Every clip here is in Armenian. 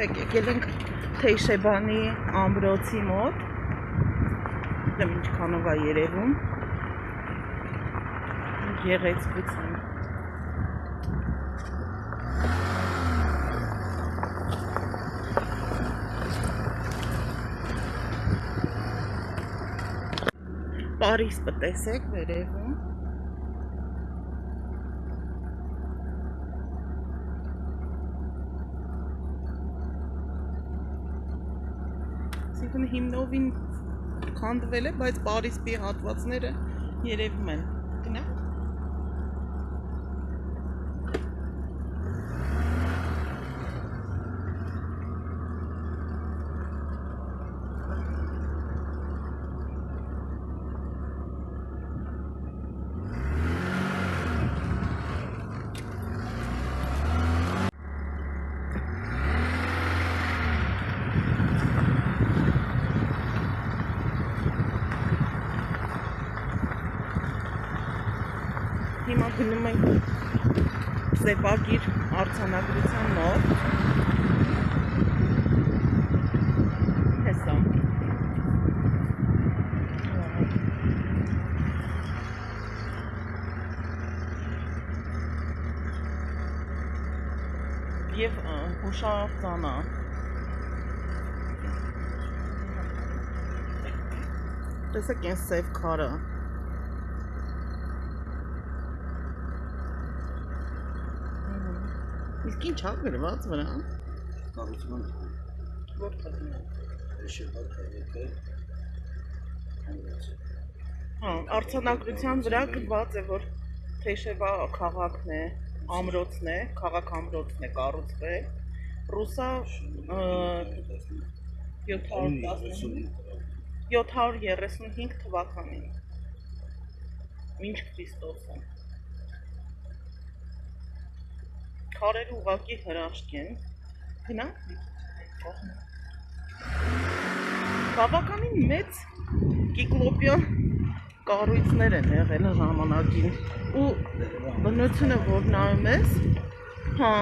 Տեսեք, եկել ենք Թեյշեբանի ամրոցի մոտ։ Դեմ ինչքանով է երևում։ Գեղեցկություն։ Պարիս տեսեք վերևում։ Այսինքն հիմնովին քանդվել է, բայց Պարիսպի հատվածները երևում են։ Գնա։ Հիմա գնում ենք Սեպագիր արձանագրության մոտ։ Հեսա։ Եվ հուշարձանա։ Տեսեք այն սև քարը։ Իսկ ինչ ա գրված վրա։ կառուցման Որտեղ։ շեփար քաղաքը հանրացի։ Հա, արձանագրության վրա գրված է, որ Թեշևա քաղաքն է, ամրոցն է, քաղաք ամրոցն է կառուցվել։ Ռուսա ը, 715 735 թվականին։ Մինչ Քրիստոսը։ Քարերը ուղակի հրաշք են։ Գնա։ Բավականին մեծ կիկլոպյան կառույցներ են եղել ժամանակին ու բնությունը որ նայում ես հա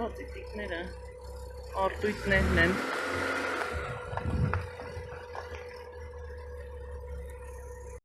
բացիտիկները արտույտներն են